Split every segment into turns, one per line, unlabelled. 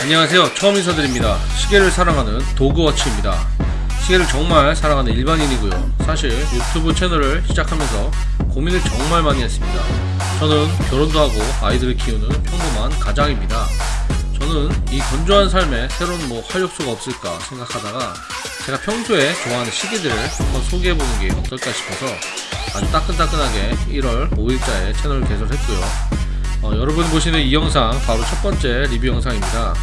안녕하세요. 처음 인사드립니다. 시계를 사랑하는 도그워치입니다. 시계를 정말 사랑하는 일반인이고요. 사실 유튜브 채널을 시작하면서 고민을 정말 많이 했습니다. 저는 결혼도 하고 아이들을 키우는 평범한 가장입니다. 저는 이 건조한 삶에 새로운 뭐 활력소가 없을까 생각하다가 제가 평소에 좋아하는 시계들을 한번 소개해보는 게 어떨까 싶어서 아주 따끈따끈하게 1월 5일자에 채널을 개설했고요 어, 여러분 보시는 이 영상 바로 첫 번째 리뷰 영상입니다.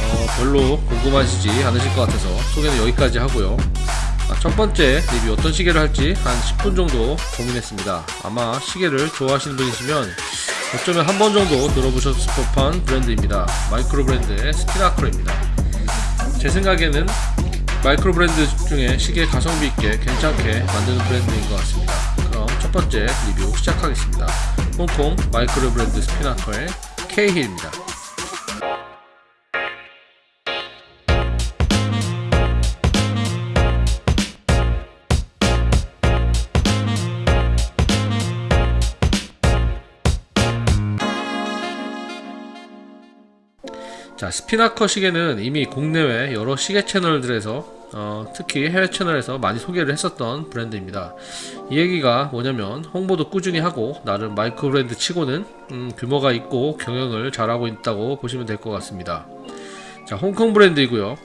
어, 별로 궁금하시지 않으실 것 같아서 소개는 여기까지 하고요. 아, 첫 번째 리뷰 어떤 시계를 할지 한 10분 정도 고민했습니다. 아마 시계를 좋아하시는 분이시면 어쩌면 한 번 정도 들어보셨을 법한 브랜드입니다. 마이크로 브랜드의 스피나커입니다. 제 생각에는 마이크로 브랜드 중에 시계 가성비 있게 괜찮게 만드는 브랜드인 것 같습니다 첫 번째 리뷰 시작하겠습니다. 홍콩 마이크로 브랜드 스피나커의 케이힐입니다. 자 스피나커 시계는 이미 국내외 여러 시계 채널들에서 어, 특히 해외 채널에서 많이 소개를 했었던 브랜드입니다. 이 얘기가 뭐냐면 홍보도 꾸준히 하고 나름 마이크로 브랜드 치고는 음, 규모가 있고 경영을 잘하고 있다고 보시면 될 것 같습니다. 자 홍콩 브랜드이고요.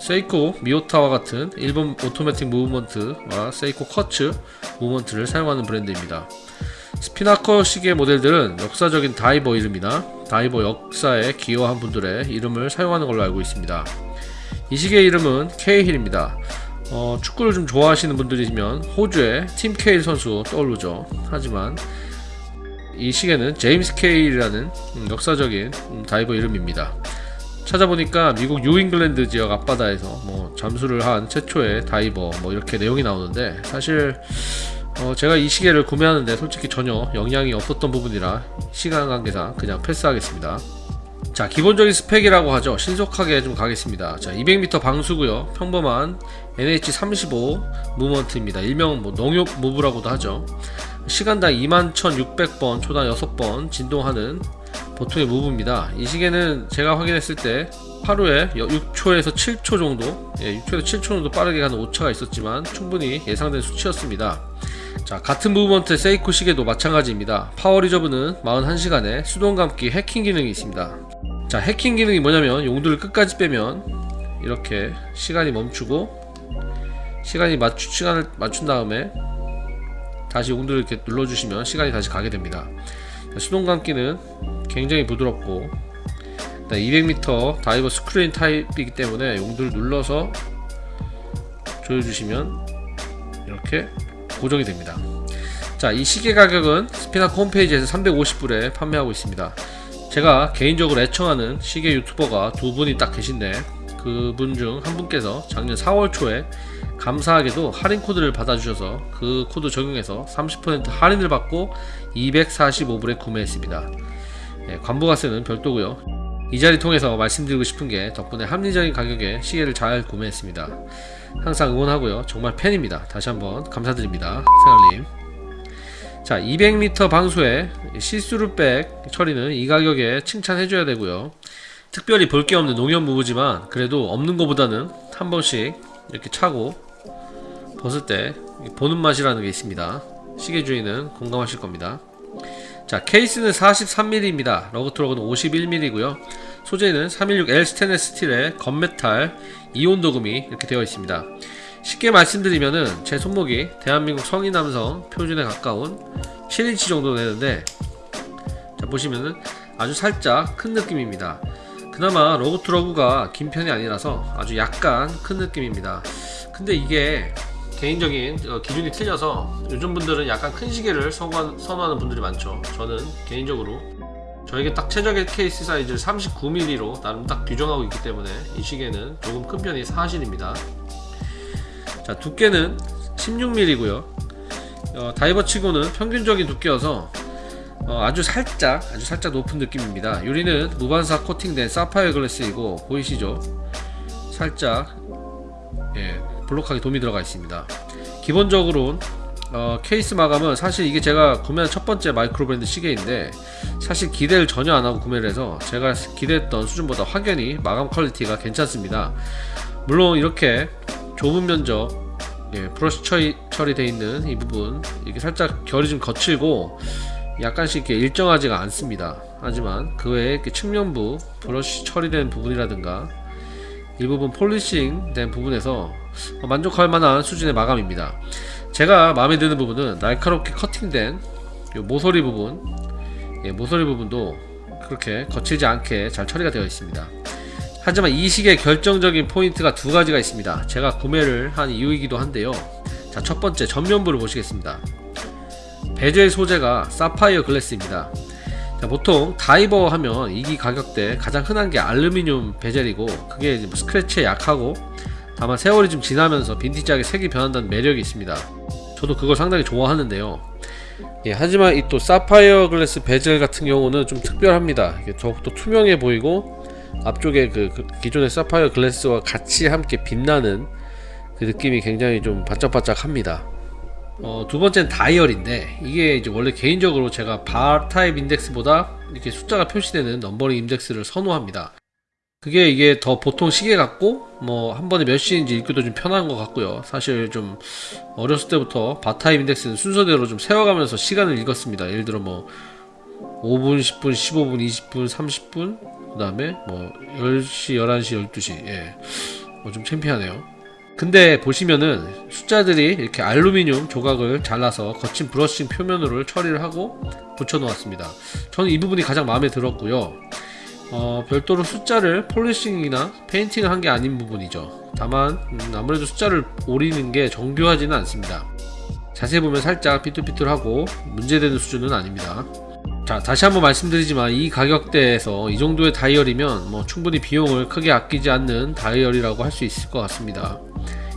세이코 미오타와 같은 일본 오토매틱 movement와 세이코 quartz movement를 사용하는 브랜드입니다. 스피나커 시계 모델들은 역사적인 다이버 이름이나 다이버 역사에 기여한 분들의 이름을 사용하는 걸로 알고 있습니다. 이 시계 이름은 케이힐입니다. 어, 축구를 좀 좋아하시는 분들이시면 호주의 팀 케이힐 선수 떠오르죠. 하지만 이 시계는 제임스 케이힐이라는 음, 역사적인 음, 다이버 이름입니다. 찾아보니까 미국 뉴잉글랜드 지역 앞바다에서 뭐 잠수를 한 최초의 다이버 뭐 이렇게 내용이 나오는데 사실 어, 제가 이 시계를 구매하는데 솔직히 전혀 영향이 없었던 부분이라 시간 관계상 그냥 패스하겠습니다 자 기본적인 스펙이라고 하죠. 신속하게 좀 가겠습니다. 자 200m 방수고요. 평범한 NH35 movement입니다. 일명 뭐 농협 무브라고도 하죠. 시간당 21,600번 초당 6번 진동하는 보통의 무브입니다. 이 시계는 제가 확인했을 때 하루에 6초에서 7초 정도 예, 6초에서 7초 정도 빠르게 가는 오차가 있었지만 충분히 예상된 수치였습니다. 자 같은 movement 세이코 시계도 마찬가지입니다. power reserve는 41시간에 수동 감기 해킹 기능이 있습니다 자 해킹 기능이 뭐냐면 용두를 끝까지 빼면 이렇게 시간이 멈추고 시간이 맞추, 시간을 맞춘 다음에 다시 용두를 이렇게 눌러주시면 시간이 다시 가게 됩니다. 수동 감기는 굉장히 부드럽고 200m 다이버 screw-in 타입이기 때문에 용두를 눌러서 조여주시면 이렇게 고정이 됩니다. 자 이 시계 가격은 스피나커 홈페이지에서 350불에 판매하고 있습니다 제가 개인적으로 애청하는 시계 유튜버가 두 분이 딱 계신데 그분 중 한 분께서 작년 4월 초에 감사하게도 할인 코드를 받아주셔서 그 코드 적용해서 30% 할인을 받고 245불에 구매했습니다. 예, 관부가세는 별도고요. 이 자리 통해서 말씀드리고 싶은 게 덕분에 합리적인 가격에 시계를 잘 구매했습니다. 항상 응원하고요. 정말 팬입니다. 다시 한번 감사드립니다. 생활님 자 200m 방수에 see-through back 처리는 이 가격에 칭찬해줘야 되고요. 특별히 볼 게 없는 농협 무브지만 그래도 없는 것보다는 한 번씩 이렇게 차고 벗을 때 보는 맛이라는 게 있습니다. 시계 주인은 공감하실 겁니다. 자 케이스는 43mm입니다 lug to lug은 51mm고요. 소재는 316L 스테인레스 스틸의 gunmetal 이온 도금이 이렇게 되어 있습니다 쉽게 말씀드리면은 제 손목이 대한민국 성인 남성 표준에 가까운 7인치 정도 되는데 자 보시면은 아주 살짝 큰 느낌입니다. 그나마 lug to lug가 긴 편이 아니라서 아주 약간 큰 느낌입니다. 근데 이게 개인적인 어, 기준이 틀려서 요즘 분들은 약간 큰 시계를 선호하는 분들이 많죠. 저는 개인적으로 저에게 딱 최적의 케이스 사이즈를 39mm로 나름 딱 규정하고 있기 때문에 이 시계는 조금 큰 편이 사실입니다 자 두께는 16mm고요. 어, 다이버 치고는 평균적인 두께여서 어, 아주 살짝 아주 살짝 높은 느낌입니다. 유리는 무반사 코팅된 사파이어 글래스이고 보이시죠? 살짝 예, 블록하게 돔이 들어가 있습니다. 기본적으로 어, 케이스 마감은 사실 이게 제가 구매한 첫 번째 마이크로 브랜드 시계인데 사실 기대를 전혀 안 하고 구매를 해서 제가 기대했던 수준보다 확연히 마감 퀄리티가 괜찮습니다. 물론 이렇게 좁은 면적 예, 브러쉬 처리, 처리되어 있는 이 부분 이게 살짝 결이 좀 거칠고 약간씩 이렇게 일정하지가 않습니다. 하지만 그 외에 이렇게 측면부 브러쉬 처리된 부분이라든가 일부분 polishing 된 부분에서 만족할 만한 수준의 마감입니다. 제가 마음에 드는 부분은 날카롭게 커팅된 요 모서리 부분 예, 모서리 부분도 그렇게 거칠지 않게 잘 처리가 되어 있습니다. 하지만 이 시계의 결정적인 포인트가 두 가지가 있습니다. 제가 구매를 한 이유이기도 한데요. 자, 첫 번째 전면부를 보시겠습니다. 베젤 소재가 사파이어 글래스입니다. 자, 보통 다이버 하면 이 가격대 가장 흔한 게 알루미늄 베젤이고 그게 뭐 스크래치에 약하고 다만 세월이 좀 지나면서 빈티지하게 색이 변한다는 매력이 있습니다. 저도 그걸 상당히 좋아하는데요. 예, 하지만 이 또 사파이어 글래스 베젤 같은 경우는 좀 특별합니다. 이게 더욱더 투명해 보이고 앞쪽에 그, 그 기존의 사파이어 글래스와 같이 함께 빛나는 그 느낌이 굉장히 좀 반짝반짝합니다. 어, 두 번째는 다이얼인데 이게 이제 원래 개인적으로 제가 bar type index보다 이렇게 숫자가 표시되는 numbering index를 선호합니다. 그게 이게 더 보통 시계 같고 뭐 한 번에 몇 시인지 읽기도 좀 편한 것 같고요. 사실 좀 어렸을 때부터 bar type index는 순서대로 좀 세어가면서 시간을 읽었습니다. 예를 들어 뭐 5분, 10분, 15분, 20분, 30분 그 다음에 뭐 10시, 11시, 12시. 예. 뭐 좀 창피하네요. 근데 보시면은 숫자들이 이렇게 알루미늄 조각을 잘라서 거친 brushing 표면으로 처리를 하고 붙여 놓았습니다. 저는 이 부분이 가장 마음에 들었고요. 어, 별도로 숫자를 polishing이나 페인팅을 한 게 아닌 부분이죠. 다만 음, 아무래도 숫자를 오리는 게 정교하지는 않습니다. 자세히 보면 살짝 삐뚤삐뚤하고 문제되는 수준은 아닙니다 자 다시 한번 말씀드리지만 이 가격대에서 이 정도의 다이얼이면 뭐 충분히 비용을 크게 아끼지 않는 다이얼이라고 할 수 있을 것 같습니다.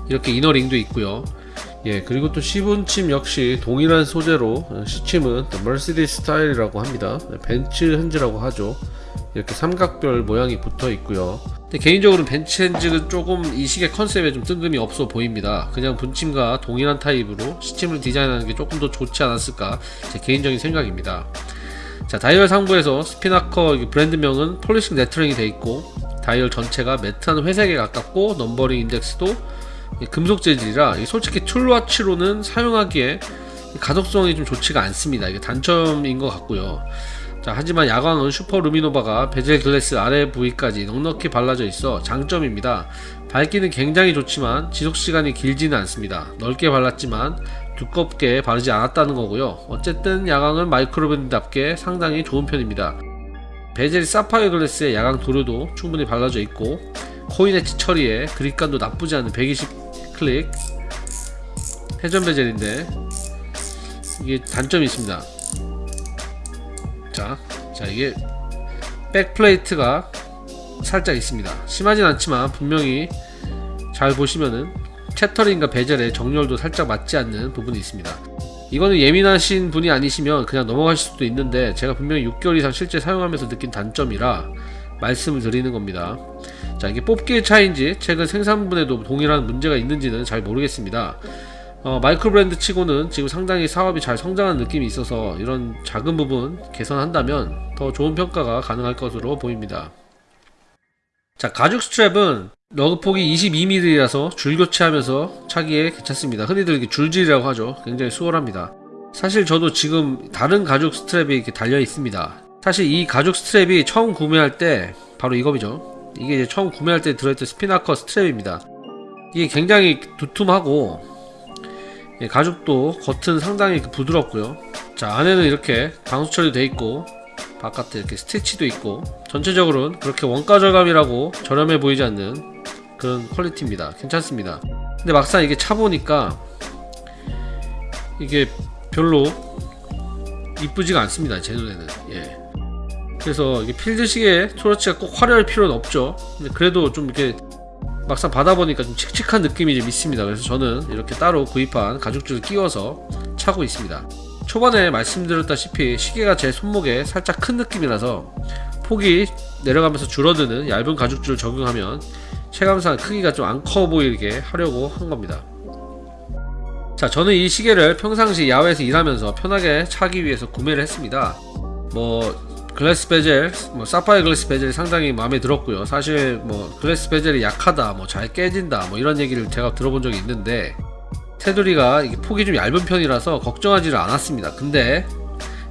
이렇게 inner ring도 있고요. 예 그리고 또 시분침 역시 동일한 소재로 어, 시침은 머시디스 스타일이라고 합니다. 벤츠 hands라고 하죠. 이렇게 삼각별 모양이 붙어 있고요. 근데 개인적으로 벤츠 hands는 조금 이 시계 컨셉에 좀 뜬금이 없어 보입니다. 그냥 분침과 동일한 타입으로 시침을 디자인하는 게 조금 더 좋지 않았을까 제 개인적인 생각입니다 자 다이얼 상부에서 스피나커 브랜드명은 polishing lettering이 되어 있고 다이얼 전체가 matte한 회색에 가깝고 numbering index도 금속 재질이라 솔직히 tool watch로는 사용하기에 가독성이 좀 좋지가 않습니다. 이게 단점인 것 같고요. 자 하지만 야광은 슈퍼 루미노바가 베젤 글래스 아래 부위까지 넉넉히 발라져 있어 장점입니다. 밝기는 굉장히 좋지만 지속시간이 길지는 않습니다. 넓게 발랐지만 두껍게 바르지 않았다는 거고요. 어쨌든 야광은 마이크로밴드답게 상당히 좋은 편입니다. 베젤 사파이어 글래스의 야광 도료도 충분히 발라져 있고 코인 엣지 처리에 그립감도 나쁘지 않은 120 클릭 회전 베젤인데 이게 단점이 있습니다. 자, 자 이게 백플레이트가 살짝 있습니다. 심하진 않지만 분명히 잘 보시면은 채터링과 베젤의 정렬도 살짝 맞지 않는 부분이 있습니다. 이거는 예민하신 분이 아니시면 그냥 넘어가실 수도 있는데 제가 분명히 6개월 이상 실제 사용하면서 느낀 단점이라 말씀을 드리는 겁니다. 자 이게 뽑기의 차인지 최근 생산분에도 동일한 문제가 있는지는 잘 모르겠습니다. 어, 마이크로 브랜드 치고는 지금 상당히 사업이 잘 성장한 느낌이 있어서 이런 작은 부분 개선한다면 더 좋은 평가가 가능할 것으로 보입니다. 자 가죽 스트랩은 lug 폭이 22mm라서 줄 교체하면서 차기에 괜찮습니다. 흔히들 이렇게 줄질이라고 하죠. 굉장히 수월합니다. 사실 저도 지금 다른 가죽 스트랩이 이렇게 달려 있습니다. 사실 이 가죽 스트랩이 처음 구매할 때 바로 이거죠. 이게 이제 처음 구매할 때 들어있던 스피나커 스트랩입니다. 이게 굉장히 두툼하고 예, 가죽도 겉은 상당히 부드럽고요. 자 안에는 이렇게 방수 처리되어 있고 바깥에 이렇게 스티치도 있고 전체적으로는 그렇게 원가 절감이라고 저렴해 보이지 않는 그런 퀄리티입니다. 괜찮습니다. 근데 막상 이게 차보니까 이게 별로 이쁘지가 않습니다 제 눈에는. 예. 그래서 이게 필드 시계 토러치가 꼭 화려할 필요는 없죠. 근데 그래도 좀 이렇게 막상 받아보니까 좀 칙칙한 느낌이 좀 있습니다. 그래서 저는 이렇게 따로 구입한 가죽줄을 끼워서 차고 있습니다 초반에 말씀드렸다시피 시계가 제 손목에 살짝 큰 느낌이라서 폭이 내려가면서 줄어드는 얇은 가죽줄을 적용하면 체감상 크기가 좀 안 커 보이게 하려고 한 겁니다 자, 저는 이 시계를 평상시 야외에서 일하면서 편하게 차기 위해서 구매를 했습니다. 뭐 글래스 베젤, 뭐 사파이어 글래스 베젤이 상당히 마음에 들었고요. 사실 뭐 글래스 베젤이 약하다, 뭐 잘 깨진다, 뭐 이런 얘기를 제가 들어본 적이 있는데 테두리가 폭이 좀 얇은 편이라서 걱정하지를 않았습니다. 근데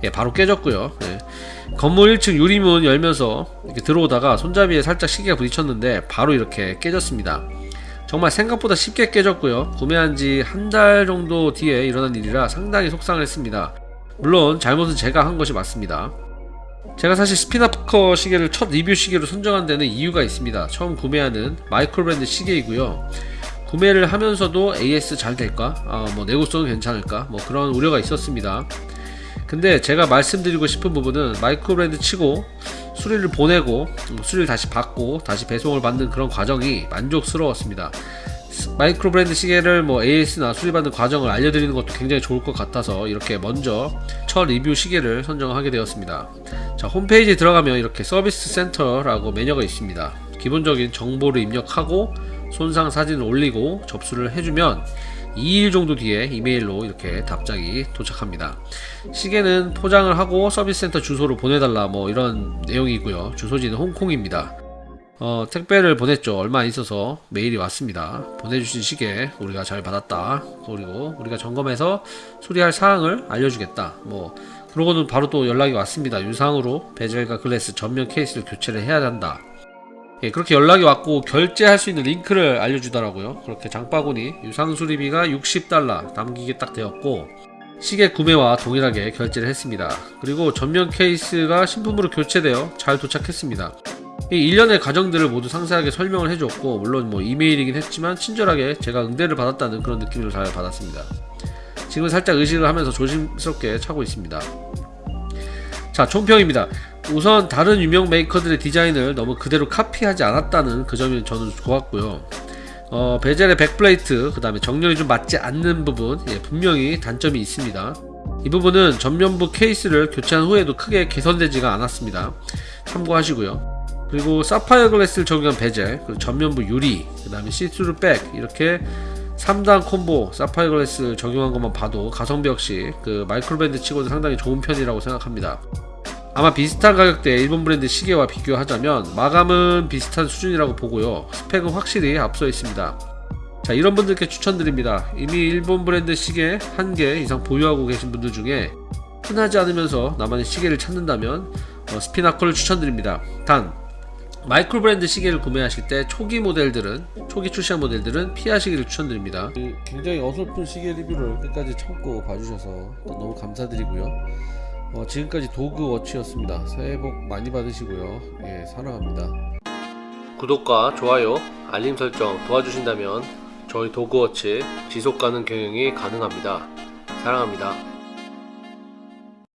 예, 바로 깨졌고요. 예. 건물 1층 유리문 열면서 이렇게 들어오다가 손잡이에 살짝 시계가 부딪혔는데 바로 이렇게 깨졌습니다. 정말 생각보다 쉽게 깨졌고요. 구매한 지 한 달 정도 뒤에 일어난 일이라 상당히 속상을 했습니다. 물론 잘못은 제가 한 것이 맞습니다. 제가 사실 스피나커 시계를 첫 리뷰 시계로 선정한 데는 이유가 있습니다. 처음 구매하는 마이크로 브랜드 시계이고요. 구매를 하면서도 AS 잘 될까? 아, 뭐 내구성은 괜찮을까? 뭐 그런 우려가 있었습니다. 근데 제가 말씀드리고 싶은 부분은 마이크로 브랜드 치고 수리를 보내고 음, 수리를 다시 받고 다시 배송을 받는 그런 과정이 만족스러웠습니다. 스- 마이크로 브랜드 시계를 뭐 AS나 수리받는 과정을 알려드리는 것도 굉장히 좋을 것 같아서 이렇게 먼저 첫 리뷰 시계를 선정하게 되었습니다. 자 홈페이지에 들어가면 이렇게 서비스 센터라고 메뉴가 있습니다. 기본적인 정보를 입력하고 손상 사진을 올리고 접수를 해주면 2일 정도 뒤에 이메일로 이렇게 답장이 도착합니다. 시계는 포장을 하고 서비스 센터 주소로 보내달라 뭐 이런 내용이고요. 주소지는 홍콩입니다. 어, 택배를 보냈죠. 얼마 안 있어서 메일이 왔습니다. 보내주신 시계 우리가 잘 받았다. 그리고 우리가 점검해서 수리할 사항을 알려주겠다. 뭐 그러고는 바로 또 연락이 왔습니다. 유상으로 베젤과 글래스 전면 케이스를 교체를 해야 한다. 예, 그렇게 연락이 왔고 결제할 수 있는 링크를 알려주더라고요. 그렇게 장바구니 유상 수리비가 60달러 남기게 딱 되었고 시계 구매와 동일하게 결제를 했습니다. 그리고 전면 케이스가 신품으로 교체되어 잘 도착했습니다. 이 일련의 과정들을 모두 상세하게 설명을 해줬고 물론 뭐 이메일이긴 했지만 친절하게 제가 응대를 받았다는 그런 느낌을 잘 받았습니다. 지금 살짝 의식을 하면서 조심스럽게 차고 있습니다. 자 총평입니다. 우선 다른 유명 메이커들의 디자인을 너무 그대로 카피하지 않았다는 그 점이 저는 좋았고요. 어, 베젤의 back plate, 그 다음에 정렬이 좀 맞지 않는 부분, 예, 분명히 단점이 있습니다. 이 부분은 전면부 케이스를 교체한 후에도 크게 개선되지가 않았습니다. 참고하시고요. 그리고 사파이어 glass를 적용한 베젤, 그리고 전면부 유리, 그 다음에 시스루 back, 이렇게 3단 콤보 사파이어 glass 적용한 것만 봐도 가성비 역시 그 마이크로 브랜드 치고도 상당히 좋은 편이라고 생각합니다. 아마 비슷한 가격대의 일본 브랜드 시계와 비교하자면 마감은 비슷한 수준이라고 보고요. 스펙은 확실히 앞서 있습니다. 자, 이런 분들께 추천드립니다. 이미 일본 브랜드 시계 한 개 이상 보유하고 계신 분들 중에 흔하지 않으면서 나만의 시계를 찾는다면 어, 스피나커를 추천드립니다. 단 마이크로 브랜드 시계를 구매하실 때 초기 모델들은 초기 출시한 모델들은 피하시기를 추천드립니다. 굉장히 어설픈 시계 리뷰를 끝까지 참고 봐주셔서 너무 감사드리고요. 어, 지금까지 도그 워치였습니다. 새해 복 많이 받으시고요. 예, 사랑합니다. 구독과 좋아요, 알림 설정 도와주신다면 저희 도그 워치 지속 가능 경영이 가능합니다. 사랑합니다.